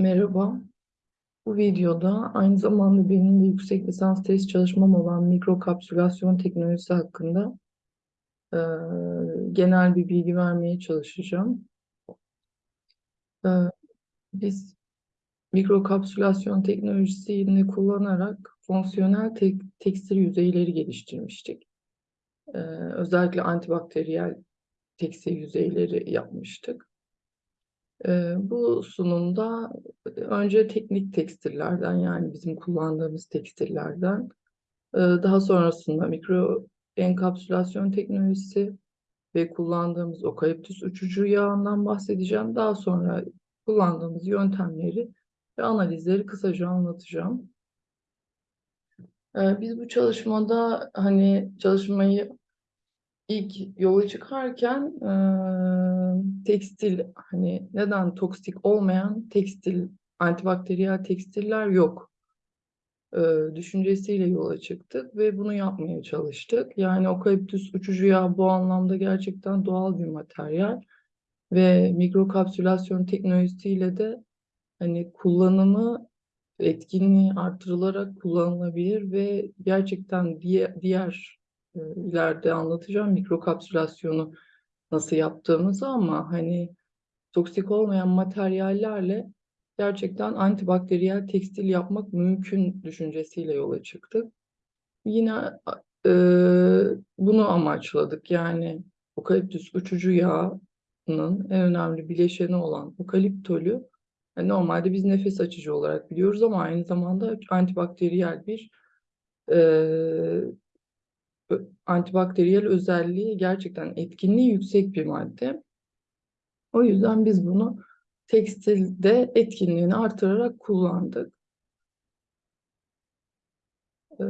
Merhaba. Bu videoda aynı zamanda benim de yüksek lisans tez çalışmam olan mikrokapsülasyon teknolojisi hakkında e, genel bir bilgi vermeye çalışacağım. E, biz mikrokapsülasyon teknolojisini kullanarak fonksiyonel tek, tekstil yüzeyleri geliştirmiştik. E, özellikle antibakteriyel tekstil yüzeyleri yapmıştık. Bu sunumda önce teknik tekstillerden yani bizim kullandığımız tekstillerden daha sonrasında mikro enkapsülasyon teknolojisi ve kullandığımız okaliptüs uçucu yağından bahsedeceğim. Daha sonra kullandığımız yöntemleri ve analizleri kısaca anlatacağım. Biz bu çalışmada hani çalışmayı ilk yola çıkarken e, tekstil hani neden toksik olmayan tekstil antibakteriyel tekstiller yok e, düşüncesiyle yola çıktık ve bunu yapmaya çalıştık. Yani okaliptüs uçucu yağ bu anlamda gerçekten doğal bir materyal ve mikrokapsülasyon teknolojisiyle de hani kullanımı etkinliği artırılarak kullanılabilir ve gerçekten diğer, e, ileride anlatacağım mikrokapsülasyonu nasıl yaptığımızı ama hani toksik olmayan materyallerle gerçekten antibakteriyel tekstil yapmak mümkün düşüncesiyle yola çıktık. Yine e, bunu amaçladık. Yani okaliptüs uçucu yağının en önemli bileşeni olan okaliptolü yani normalde biz nefes açıcı olarak biliyoruz ama aynı zamanda antibakteriyel bir e, antibakteriyel özelliği gerçekten etkinliği yüksek bir madde. O yüzden biz bunu tekstilde etkinliğini artırarak kullandık. Ee,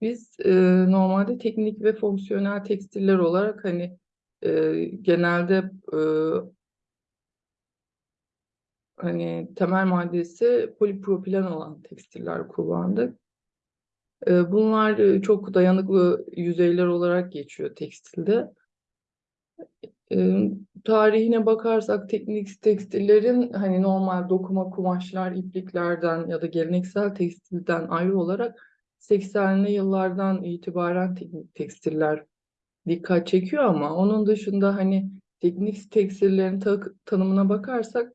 biz e, normalde teknik ve fonksiyonel tekstiller olarak hani e, genelde e, hani temel maddesi polipropilen olan tekstiller kullandık. Bunlar çok dayanıklı yüzeyler olarak geçiyor tekstilde. Tarihine bakarsak teknik tekstillerin hani normal dokuma kumaşlar, ipliklerden ya da geleneksel tekstilden ayrı olarak 80'li yıllardan itibaren teknik tekstiller dikkat çekiyor ama onun dışında hani teknik tekstillerin ta tanımına bakarsak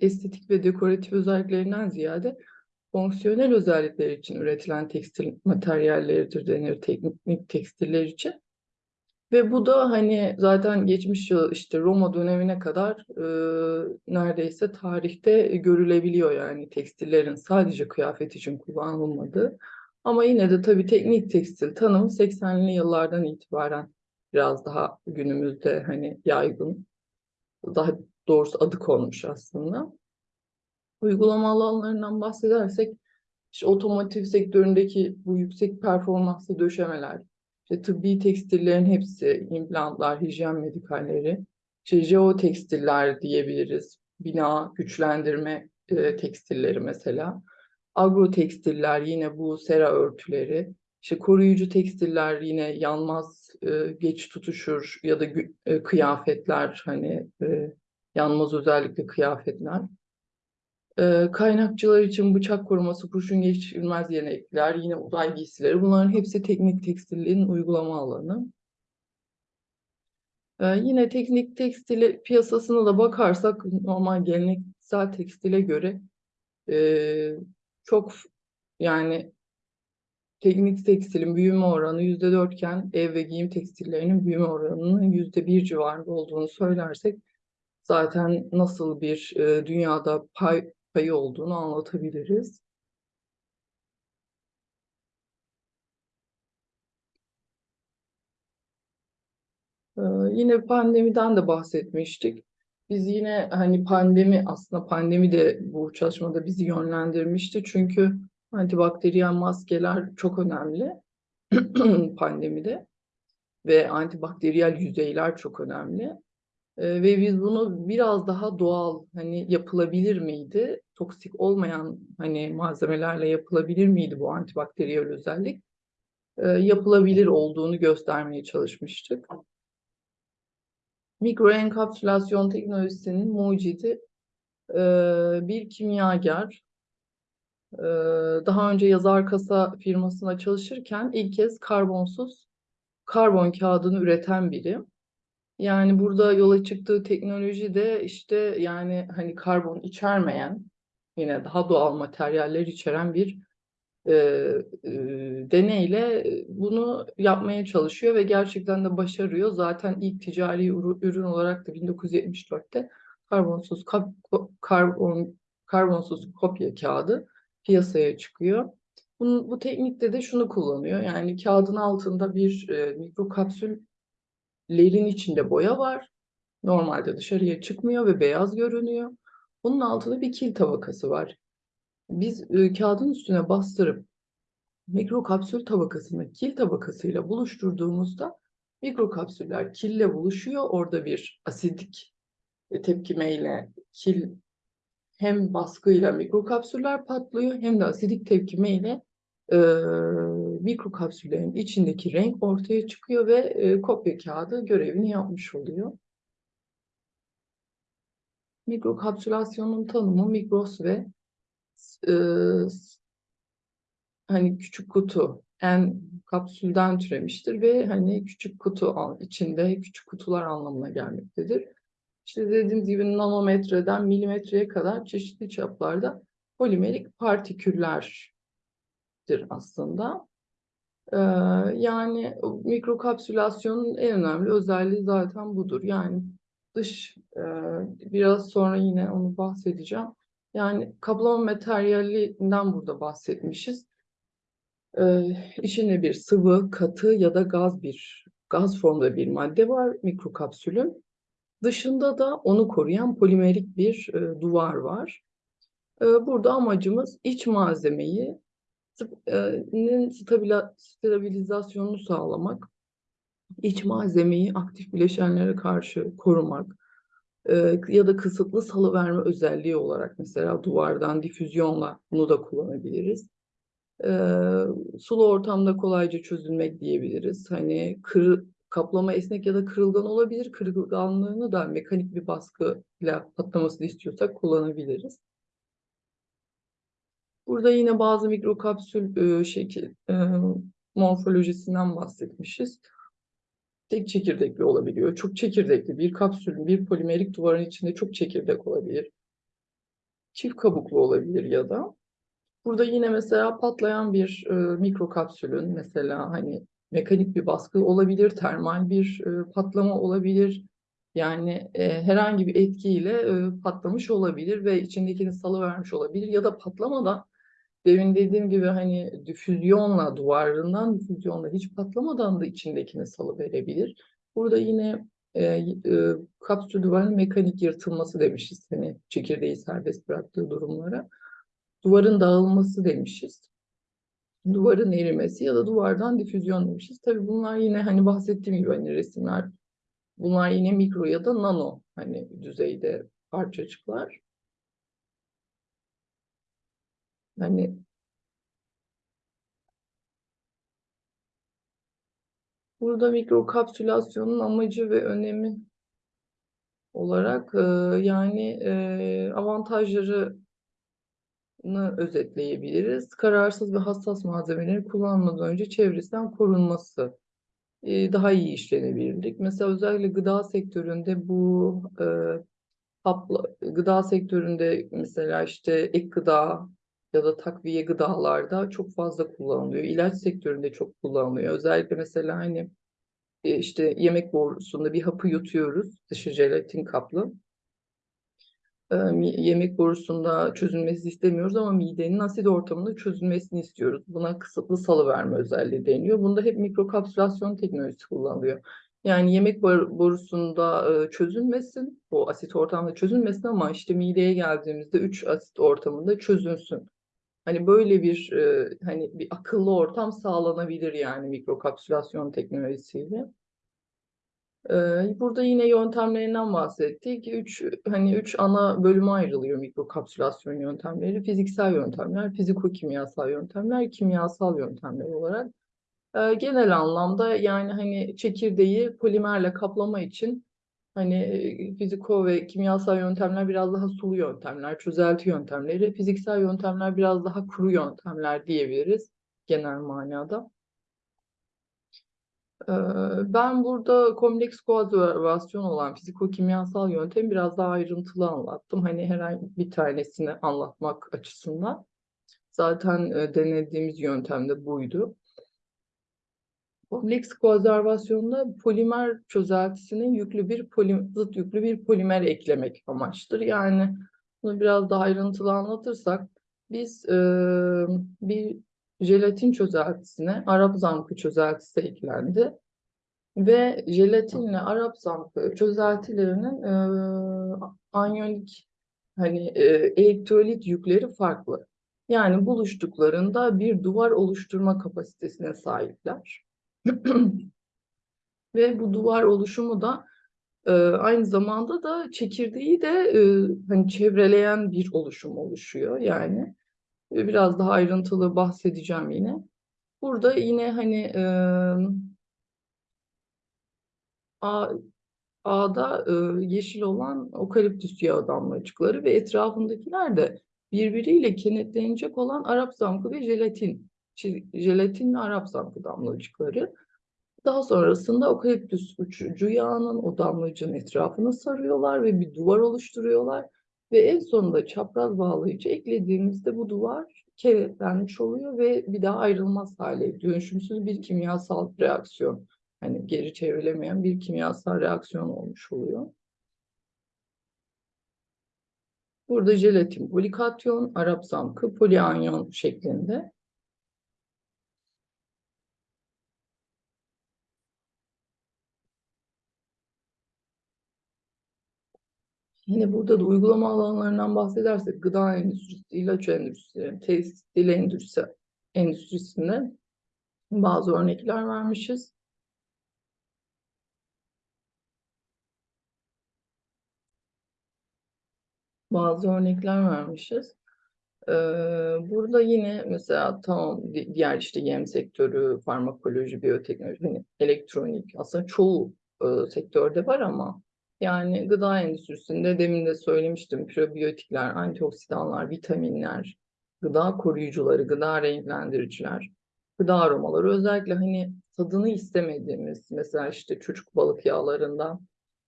estetik ve dekoratif özelliklerinden ziyade fonksiyonel özellikler için üretilen tekstil materyalleridir denir teknik tekstiller için. Ve bu da hani zaten geçmiş yıl işte Roma dönemine kadar e, neredeyse tarihte görülebiliyor yani tekstillerin sadece kıyafet için kullanılmadığı. Ama yine de tabii teknik tekstil tanımı 80'li yıllardan itibaren biraz daha günümüzde hani yaygın, daha doğrusu adı konmuş aslında. Uygulama alanlarından bahsedersek, işte otomotiv sektöründeki bu yüksek performanslı döşemeler, işte tıbbi tekstillerin hepsi, implantlar, hijyen medikalleri, işte jeotekstiller diyebiliriz, bina güçlendirme e, tekstilleri mesela, agro tekstiller yine bu sera örtüleri, işte koruyucu tekstiller yine yanmaz, e, geç tutuşur ya da e, kıyafetler hani e, yanmaz özellikle kıyafetler. E, kaynakçılar için bıçak koruması, kurşun geçirmez yenekler, yine uzay giysileri bunların hepsi teknik tekstilliğin uygulama alanı. E, yine teknik tekstil piyasasına da bakarsak normal geleneksel tekstile göre e, çok yani teknik tekstilin büyüme oranı yüzde dörtken ev ve giyim tekstillerinin büyüme oranının yüzde bir civarında olduğunu söylersek zaten nasıl bir e, dünyada pay payı olduğunu anlatabiliriz. Ee, yine pandemiden de bahsetmiştik. Biz yine hani pandemi aslında pandemi de bu çalışmada bizi yönlendirmişti. Çünkü antibakteriyel maskeler çok önemli pandemide ve antibakteriyel yüzeyler çok önemli. Ee, ve biz bunu biraz daha doğal hani yapılabilir miydi? Toksik olmayan hani malzemelerle yapılabilir miydi bu antibakteriyel özellik? Ee, yapılabilir olduğunu göstermeye çalışmıştık. Mikroenkapsülasyon teknolojisinin mucidi e, bir kimyager e, daha önce yazar kasa firmasına çalışırken ilk kez karbonsuz karbon kağıdını üreten biri. Yani burada yola çıktığı teknoloji de işte yani hani karbon içermeyen yine daha doğal materyaller içeren bir e, e, deneyle bunu yapmaya çalışıyor ve gerçekten de başarıyor. Zaten ilk ticari ürün olarak da 1974'te karbonsuz karbon karbonsuz kopya kağıdı piyasaya çıkıyor. Bunun, bu teknikte de şunu kullanıyor. Yani kağıdın altında bir e, mikrokapsüllerin içinde boya var. Normalde dışarıya çıkmıyor ve beyaz görünüyor. Bunun altında bir kil tabakası var. Biz e, kağıdın üstüne bastırıp mikrokapsül tabakasını kil tabakasıyla buluşturduğumuzda mikrokapsüller kille buluşuyor. Orada bir asidik tepkimeyle kil hem baskıyla mikrokapsüller patlıyor hem de asidik tepkimeyle e, mikrokapsüllerin içindeki renk ortaya çıkıyor ve e, kopya kağıdı görevini yapmış oluyor. Mikrokapsülasyonun tanımı mikros ve e, hani küçük kutu en kapsülden türemiştir ve hani küçük kutu içinde küçük kutular anlamına gelmektedir. İşte dediğimiz gibi nanometreden milimetreye kadar çeşitli çaplarda polimerik partiküllerdir aslında. Ee, yani mikrokapsülasyonun en önemli özelliği zaten budur. Yani dış, e, biraz sonra yine onu bahsedeceğim. Yani kaplama materyalinden burada bahsetmişiz. Ee, içinde bir sıvı, katı ya da gaz bir gaz formda bir madde var mikrokapsülün. Dışında da onu koruyan polimerik bir e, duvar var. E, burada amacımız iç malzemeyi e, stabilizasyonunu sağlamak, iç malzemeyi aktif bileşenlere karşı korumak e, ya da kısıtlı salıverme özelliği olarak mesela duvardan difüzyonla bunu da kullanabiliriz. E, sulu ortamda kolayca çözülmek diyebiliriz. Hani kırı, kaplama esnek ya da kırılgan olabilir. Kırılganlığını da mekanik bir baskıyla patlamasını istiyorsak kullanabiliriz. Burada yine bazı mikrokapsül e, şekil e, morfolojisinden bahsetmişiz. Tek çekirdekli olabiliyor. Çok çekirdekli bir kapsülün, bir polimerik duvarın içinde çok çekirdek olabilir. Çift kabuklu olabilir ya da. Burada yine mesela patlayan bir e, mikrokapsülün mesela hani mekanik bir baskı olabilir, termal bir e, patlama olabilir. Yani e, herhangi bir etkiyle e, patlamış olabilir ve içindekini salıvermiş olabilir ya da patlamadan demin dediğim gibi hani difüzyonla duvarından difüzyonla hiç patlamadan da içindekini salıverebilir. Burada yine e, e, kapsül duvarın mekanik yırtılması demişiz. Hani çekirdeği serbest bıraktığı durumlara. Duvarın dağılması demişiz duvarın erimesi ya da duvardan difüzyon demişiz. Tabii bunlar yine hani bahsettiğim gibi hani resimler bunlar yine mikro ya da nano hani düzeyde parçacıklar. Hani burada mikrokapsülasyonun amacı ve önemi olarak e, yani e, avantajları özetleyebiliriz. Kararsız ve hassas malzemeleri kullanmadan önce çevresinden korunması, e, daha iyi işlenebilirlik. Mesela özellikle gıda sektöründe bu e, hapla, gıda sektöründe mesela işte ek gıda ya da takviye gıdalarda çok fazla kullanılıyor. İlaç sektöründe çok kullanılıyor. Özellikle mesela hani e, işte yemek borusunda bir hapı yutuyoruz dışı jelatin kaplı yemek borusunda çözülmesi istemiyoruz ama midenin asit ortamında çözülmesini istiyoruz. Buna kısıtlı salıverme özelliği deniyor. Bunda hep mikrokapsülasyon teknolojisi kullanılıyor. Yani yemek borusunda çözülmesin, o asit ortamda çözülmesin ama işte mideye geldiğimizde 3 asit ortamında çözülsün. Hani böyle bir hani bir akıllı ortam sağlanabilir yani mikrokapsülasyon teknolojisiyle. Burada yine yöntemlerinden bahsettik. Üç, hani üç ana bölüme ayrılıyor mikrokapsülasyon yöntemleri. Fiziksel yöntemler, fiziko-kimyasal yöntemler, kimyasal yöntemler olarak. Genel anlamda yani hani çekirdeği polimerle kaplama için Hani fiziko ve kimyasal yöntemler biraz daha sulu yöntemler, çözelti yöntemleri, fiziksel yöntemler biraz daha kuru yöntemler diyebiliriz genel manada. Ben burada kompleks koazervasyon olan fiziko-kimyasal yöntemi biraz daha ayrıntılı anlattım. Hani herhangi bir tanesini anlatmak açısından. Zaten denediğimiz yöntem de buydu. Kompleks koazervasyonda polimer çözeltisine yüklü bir polim, zıt yüklü bir polimer eklemek amaçtır. Yani bunu biraz daha ayrıntılı anlatırsak biz e, bir jelatin çözeltisine Arap zampı çözeltisi eklendi ve jelatinle Arap zampı çözeltilerinin e, anyonik hani e, elektrolit yükleri farklı. Yani buluştuklarında bir duvar oluşturma kapasitesine sahipler. Ve bu duvar oluşumu da e, aynı zamanda da çekirdeği de e, hani çevreleyen bir oluşum oluşuyor. Yani e, biraz daha ayrıntılı bahsedeceğim yine. Burada yine hani e, A, A'da e, yeşil olan okaliptüs yağı damlacıkları ve etrafındakiler de birbiriyle kenetlenecek olan Arap zamkı ve jelatin. Jelatin ve Arap zamkı damlacıkları. Daha sonrasında okaliptüs uçucu yağının o damlacığın etrafını sarıyorlar ve bir duvar oluşturuyorlar. Ve en sonunda çapraz bağlayıcı eklediğimizde bu duvar kilitlenmiş oluyor ve bir daha ayrılmaz hale dönüşümsüz bir kimyasal reaksiyon. Hani geri çevrilemeyen bir kimyasal reaksiyon olmuş oluyor. Burada jelatin polikatyon, Arap zamkı polianyon şeklinde. Yine burada da uygulama alanlarından bahsedersek gıda endüstrisi, ilaç endüstrisi, tekstil endüstrisi, endüstrisinde bazı örnekler vermişiz. Bazı örnekler vermişiz. Ee, burada yine mesela tamam diğer işte yem sektörü, farmakoloji, biyoteknoloji, hani elektronik aslında çoğu e, sektörde var ama yani gıda endüstrisinde demin de söylemiştim probiyotikler, antioksidanlar, vitaminler, gıda koruyucuları, gıda renklendiriciler, gıda aromaları özellikle hani tadını istemediğimiz mesela işte çocuk balık yağlarından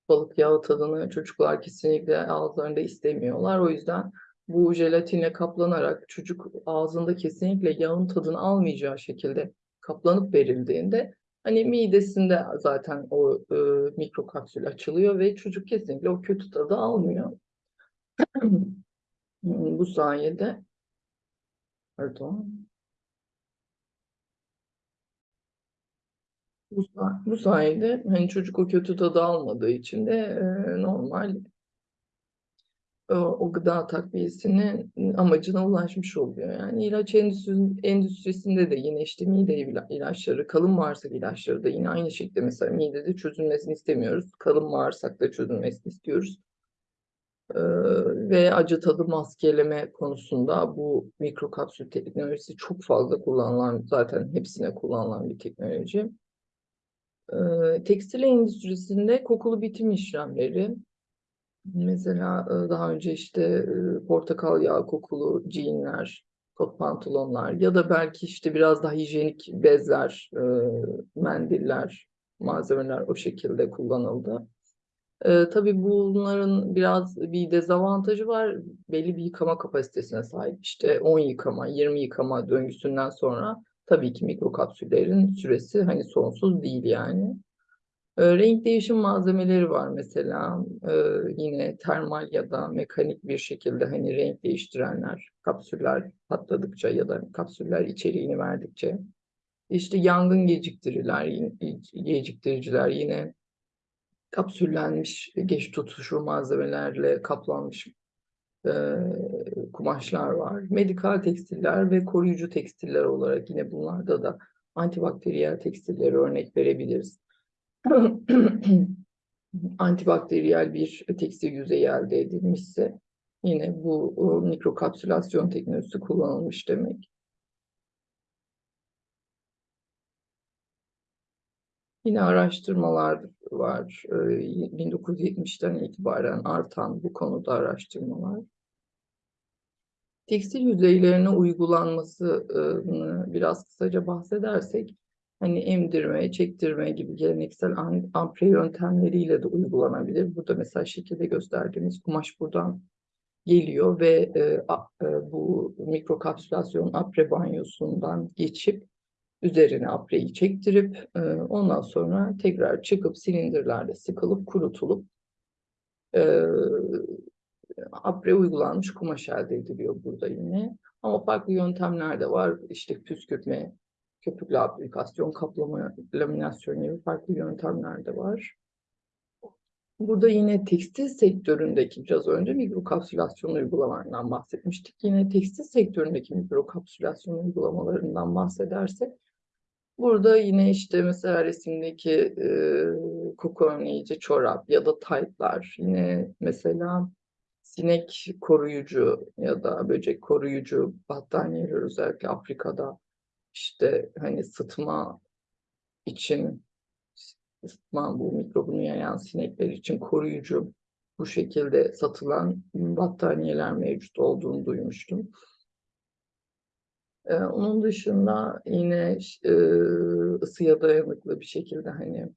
balık yağı tadını çocuklar kesinlikle ağızlarında istemiyorlar. O yüzden bu jelatine kaplanarak çocuk ağzında kesinlikle yağın tadını almayacağı şekilde kaplanıp verildiğinde hani midesinde zaten o e, mikrokapsül açılıyor ve çocuk kesinlikle o kötü tadı almıyor. bu sayede pardon Bu, sayede hani çocuk o kötü tadı almadığı için de e, normal o, gıda takviyesinin amacına ulaşmış oluyor. Yani ilaç endüstri, endüstrisinde de yine işte mide ilaçları, kalın bağırsak ilaçları da yine aynı şekilde mesela midede çözülmesini istemiyoruz. Kalın bağırsakta çözülmesini istiyoruz. Ve acı tadı maskeleme konusunda bu mikrokapsül teknolojisi çok fazla kullanılan, zaten hepsine kullanılan bir teknoloji. Ee, tekstil endüstrisinde kokulu bitim işlemleri, mesela e, daha önce işte e, portakal yağı kokulu jeanler, kot pantolonlar ya da belki işte biraz daha hijyenik bezler, e, mendiller, malzemeler o şekilde kullanıldı. E, tabii bunların biraz bir dezavantajı var. Belli bir yıkama kapasitesine sahip. İşte 10 yıkama, 20 yıkama döngüsünden sonra tabii ki mikrokapsüllerin süresi hani sonsuz değil yani. E, renk değişim malzemeleri var mesela. E, yine termal ya da mekanik bir şekilde hani renk değiştirenler, kapsüller patladıkça ya da kapsüller içeriğini verdikçe. İşte yangın geciktiriler, geciktiriciler yine kapsüllenmiş, geç tutuşur malzemelerle kaplanmış e, kumaşlar var. Medikal tekstiller ve koruyucu tekstiller olarak yine bunlarda da antibakteriyel tekstillere örnek verebiliriz. antibakteriyel bir tekstil yüzeyi elde edilmişse yine bu mikrokapsülasyon teknolojisi kullanılmış demek. Yine araştırmalar var. Ee, 1970'ten itibaren artan bu konuda araştırmalar. Tekstil yüzeylerine uygulanmasını biraz kısaca bahsedersek, hani emdirme, çektirme gibi geleneksel ampre yöntemleriyle de uygulanabilir. Burada mesela şekilde gösterdiğimiz kumaş buradan geliyor ve e, a, e, bu mikrokapsülasyon apre banyosundan geçip üzerine apreyi çektirip e, ondan sonra tekrar çıkıp silindirlerle sıkılıp kurutulup e, apre uygulanmış kumaş elde ediliyor burada yine. Ama farklı yöntemler de var. İşte püskürtme, köpüklü aplikasyon, kaplama, laminasyon gibi farklı yöntemler de var. Burada yine tekstil sektöründeki biraz önce mikrokapsülasyon uygulamalarından bahsetmiştik. Yine tekstil sektöründeki mikrokapsülasyon uygulamalarından bahsedersek burada yine işte mesela resimdeki e, koku önleyici çorap ya da taytlar yine mesela sinek koruyucu ya da böcek koruyucu battaniyeler özellikle Afrika'da işte hani sıtma için sıtma bu mikrobunu yayan sinekler için koruyucu bu şekilde satılan battaniyeler mevcut olduğunu duymuştum. Ee, onun dışında yine e, ısıya dayanıklı bir şekilde hani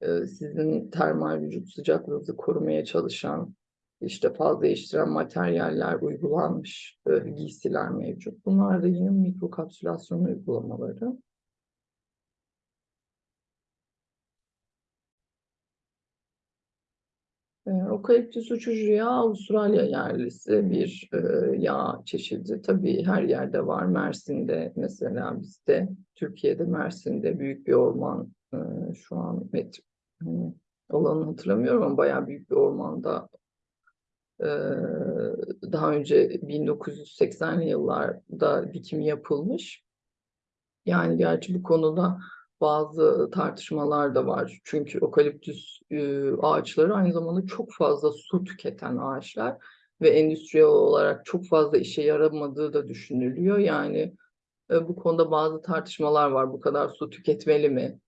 e, sizin termal vücut sıcaklığınızı korumaya çalışan işte faz değiştiren materyaller uygulanmış e, giysiler mevcut. Bunlar da yine mikrokapsülasyon uygulamaları. E, Okaliptüs uçucu yağı Avustralya yerlisi bir e, yağ çeşidi. Tabii her yerde var. Mersin'de mesela bizde, Türkiye'de Mersin'de büyük bir orman e, şu an met, hani, olanı hatırlamıyorum ama bayağı büyük bir ormanda daha önce 1980'li yıllarda dikim yapılmış. Yani gerçi bu konuda bazı tartışmalar da var. Çünkü okaliptüs ağaçları aynı zamanda çok fazla su tüketen ağaçlar ve endüstriyel olarak çok fazla işe yaramadığı da düşünülüyor. Yani bu konuda bazı tartışmalar var. Bu kadar su tüketmeli mi?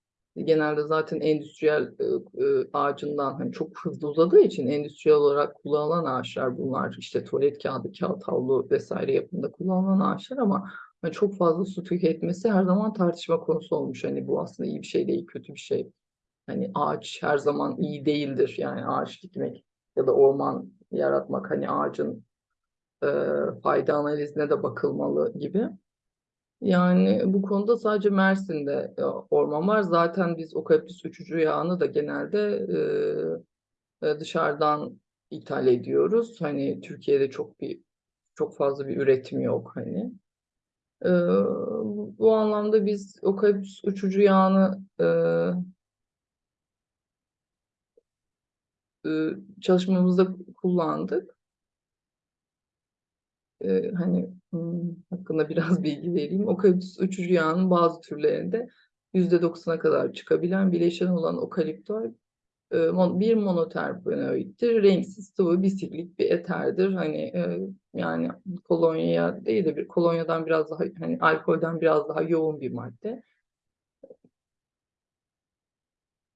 Genelde zaten endüstriyel e, ağacından hani çok hızlı uzadığı için endüstriyel olarak kullanılan ağaçlar bunlar. İşte tuvalet kağıdı, kağıt havlu vesaire yapımında kullanılan ağaçlar ama yani çok fazla su tüketmesi her zaman tartışma konusu olmuş. Hani bu aslında iyi bir şey değil, kötü bir şey. Hani ağaç her zaman iyi değildir. Yani ağaç dikmek ya da orman yaratmak hani ağacın e, fayda analizine de bakılmalı gibi. Yani bu konuda sadece Mersin'de e, orman var. Zaten biz okaliptüs uçucu yağını da genelde e, e, dışarıdan ithal ediyoruz. Hani Türkiye'de çok bir çok fazla bir üretim yok hani. E, bu anlamda biz okaliptüs uçucu yağını e, e, çalışmamızda kullandık. E, hani hakkında biraz bilgi vereyim. Okaliptüs uçucu yağının bazı türlerinde %90'a kadar çıkabilen bileşen olan okaliptol e, bir monoterpenoiddir. Renksiz sıvı bisiklik bir eterdir. Hani e, yani kolonya değil de bir kolonyadan biraz daha hani alkolden biraz daha yoğun bir madde.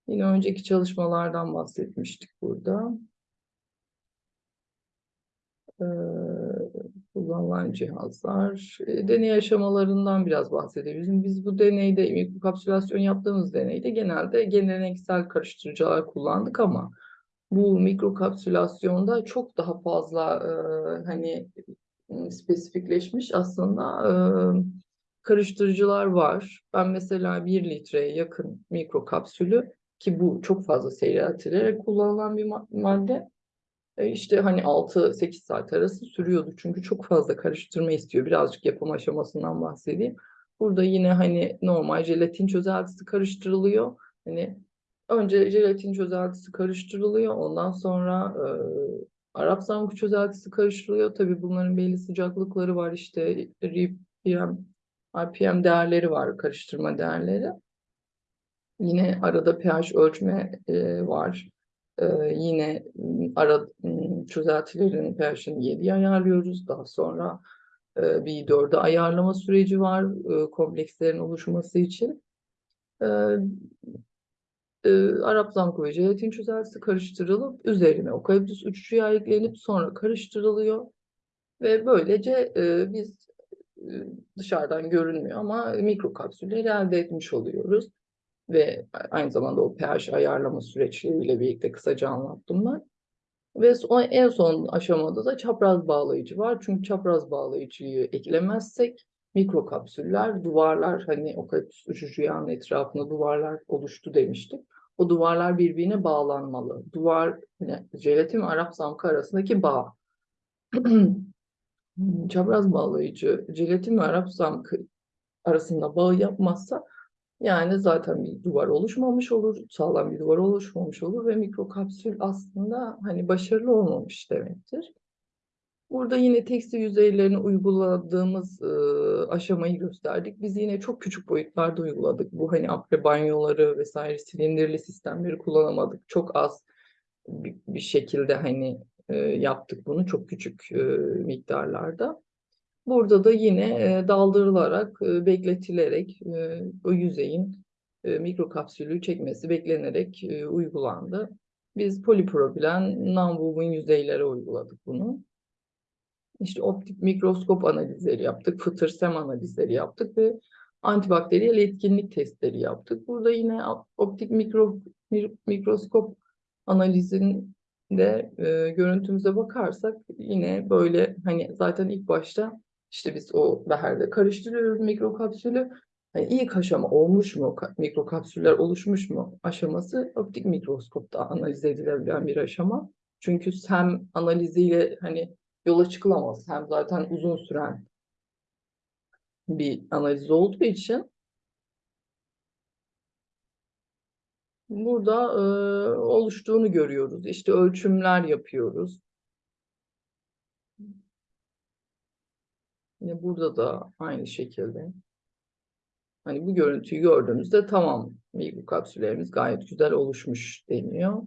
Yine önceki çalışmalardan bahsetmiştik burada. Ee, kullanılan cihazlar. E, deney aşamalarından biraz bahsedebiliriz. Biz bu deneyde, mikrokapsülasyon yaptığımız deneyde genelde geleneksel karıştırıcılar kullandık ama bu mikrokapsülasyonda çok daha fazla e, hani spesifikleşmiş aslında e, karıştırıcılar var. Ben mesela 1 litreye yakın mikrokapsülü ki bu çok fazla seyreltilerek kullanılan bir madde işte hani 6-8 saat arası sürüyordu. Çünkü çok fazla karıştırma istiyor. Birazcık yapım aşamasından bahsedeyim. Burada yine hani normal jelatin çözeltisi karıştırılıyor. Hani önce jelatin çözeltisi karıştırılıyor. Ondan sonra e, Arap samku çözeltisi karıştırılıyor. Tabii bunların belli sıcaklıkları var. İşte RPM, RPM değerleri var, karıştırma değerleri. Yine arada pH ölçme e, var. Ee, yine ara çözeltilerin pH'ini 7'ye ayarlıyoruz. Daha sonra e, bir 4'e ayarlama süreci var e, komplekslerin oluşması için. E, e, Arap zamkı ve jelatin çözeltisi karıştırılıp üzerine okaliptüs yağı eklenip sonra karıştırılıyor. Ve böylece e, biz dışarıdan görünmüyor ama mikrokapsülleri elde etmiş oluyoruz. Ve aynı zamanda o pH ayarlama süreçleriyle birlikte kısaca anlattım ben. Ve son, en son aşamada da çapraz bağlayıcı var. Çünkü çapraz bağlayıcıyı eklemezsek mikrokapsüller, duvarlar hani okaliptüs uçucu etrafında duvarlar oluştu demiştik. O duvarlar birbirine bağlanmalı. Duvar, yani jelatin Arap zamkı arasındaki bağ. çapraz bağlayıcı jelatin ve Arap zamkı arasında bağ yapmazsa yani zaten bir duvar oluşmamış olur, sağlam bir duvar oluşmamış olur ve mikrokapsül aslında hani başarılı olmamış demektir. Burada yine tekstil yüzeylerine uyguladığımız e, aşamayı gösterdik. Biz yine çok küçük boyutlarda uyguladık. Bu hani apre banyoları vesaire silindirli sistemleri kullanamadık. Çok az bir, bir şekilde hani e, yaptık bunu çok küçük e, miktarlarda. Burada da yine e, daldırılarak, e, bekletilerek e, o yüzeyin e, mikrokapsülü çekmesi beklenerek uygulandı. Biz polipropilen non-woven yüzeylere uyguladık bunu. İşte optik mikroskop analizleri yaptık, fıtır sem analizleri yaptık ve antibakteriyel etkinlik testleri yaptık. Burada yine optik mikro, mikroskop analizinde e, görüntümüze bakarsak yine böyle hani zaten ilk başta işte biz o beherde karıştırıyoruz mikrokapsülü. Yani ilk aşama olmuş mu, mikrokapsüller oluşmuş mu aşaması optik mikroskopta analiz edilebilen bir aşama. Çünkü SEM analiziyle hani yola çıkılamaz. Hem zaten uzun süren bir analiz olduğu için burada e, oluştuğunu görüyoruz. İşte ölçümler yapıyoruz. Yine burada da aynı şekilde. Hani bu görüntüyü gördüğümüzde tamam mikrokapsüllerimiz gayet güzel oluşmuş deniyor.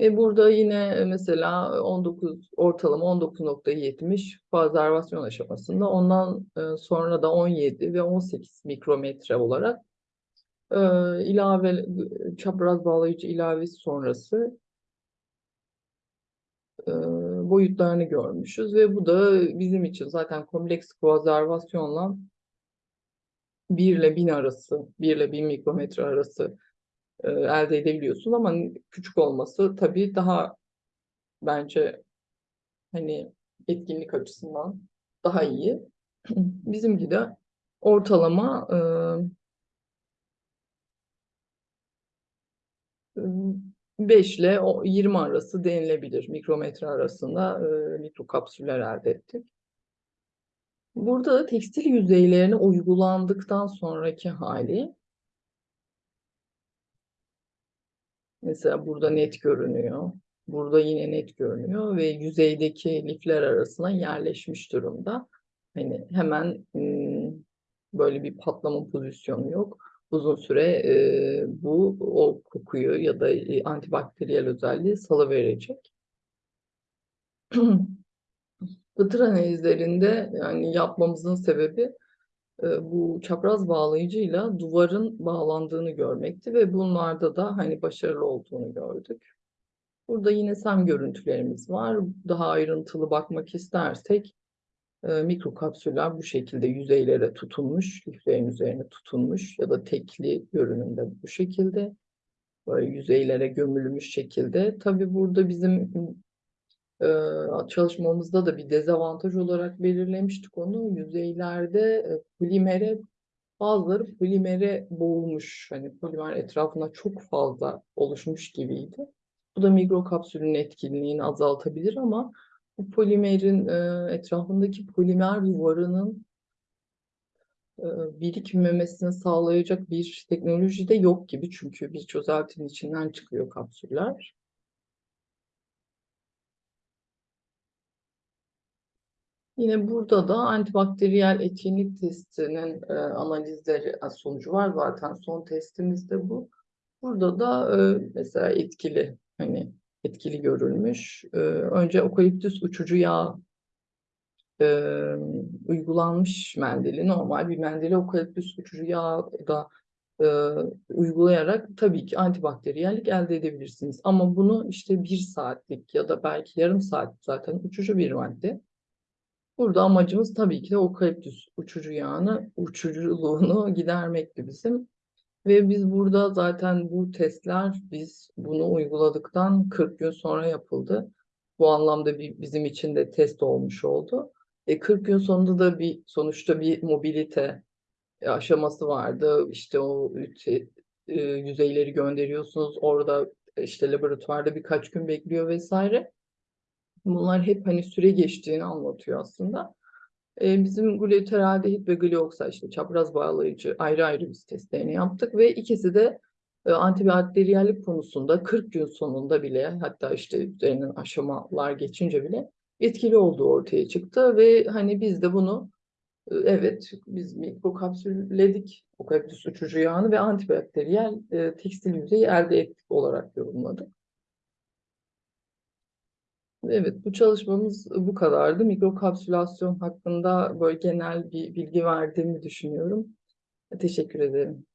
E burada yine mesela 19 ortalama 19.70 fazlarvasyon aşamasında ondan e, sonra da 17 ve 18 mikrometre olarak e, ilave çapraz bağlayıcı ilavesi sonrası e, boyutlarını görmüşüz ve bu da bizim için zaten kompleks konservasyonla 1 ile 1000 arası, 1 ile 1000 mikrometre arası e, elde edebiliyorsun ama küçük olması tabii daha bence hani etkinlik açısından daha iyi. Bizimki de ortalama e, 5 ile 20 arası denilebilir. Mikrometre arasında e, mikrokapsüller elde ettik. Burada da tekstil yüzeylerine uygulandıktan sonraki hali mesela burada net görünüyor. Burada yine net görünüyor ve yüzeydeki lifler arasına yerleşmiş durumda. Hani hemen böyle bir patlama pozisyonu yok uzun süre e, bu o kokuyu ya da e, antibakteriyel özelliği salıverecek. Fıtır analizlerinde yani yapmamızın sebebi e, bu çapraz bağlayıcıyla duvarın bağlandığını görmekti ve bunlarda da hani başarılı olduğunu gördük. Burada yine SEM görüntülerimiz var. Daha ayrıntılı bakmak istersek e, mikrokapsüller bu şekilde yüzeylere tutunmuş, liflerin üzerine tutunmuş ya da tekli görünümde bu şekilde böyle yüzeylere gömülmüş şekilde. Tabii burada bizim e, çalışmamızda da bir dezavantaj olarak belirlemiştik onu. Yüzeylerde e, polimere bazıları polimere boğulmuş. Hani polimer etrafına çok fazla oluşmuş gibiydi. Bu da mikrokapsülün etkinliğini azaltabilir ama bu polimerin e, etrafındaki polimer duvarının e, birikmemesini sağlayacak bir teknoloji de yok gibi. Çünkü bir çözeltinin içinden çıkıyor kapsüller. Yine burada da antibakteriyel etkinlik testinin e, analizleri sonucu var zaten son testimizde bu. Burada da e, mesela etkili hani etkili görülmüş. E, önce okaliptüs uçucu yağ e, uygulanmış mendili. Normal bir mendili okaliptüs uçucu yağı da e, uygulayarak tabii ki antibakteriyellik elde edebilirsiniz. Ama bunu işte bir saatlik ya da belki yarım saat zaten uçucu bir madde. Burada amacımız tabii ki de okaliptüs uçucu yağını, uçuculuğunu gidermekti bizim. Ve biz burada zaten bu testler biz bunu uyguladıktan 40 gün sonra yapıldı. Bu anlamda bir, bizim için de test olmuş oldu. E 40 gün sonunda da bir sonuçta bir mobilite aşaması vardı. İşte o te- e, yüzeyleri gönderiyorsunuz. Orada işte laboratuvarda birkaç gün bekliyor vesaire. Bunlar hep hani süre geçtiğini anlatıyor aslında. E, bizim glutaraldehit ve glioksal işte çapraz bağlayıcı ayrı ayrı biz testlerini yaptık ve ikisi de e, antibakteriyellik konusunda 40 gün sonunda bile hatta işte üzerinden aşamalar geçince bile etkili olduğu ortaya çıktı ve hani biz de bunu e, evet biz mikrokapsülledik okaliptüs uçucu yağını ve antibakteriyel e, tekstil yüzeyi elde ettik olarak yorumladık. Evet, bu çalışmamız bu kadardı. Mikrokapsülasyon hakkında böyle genel bir bilgi verdiğimi düşünüyorum. Teşekkür ederim.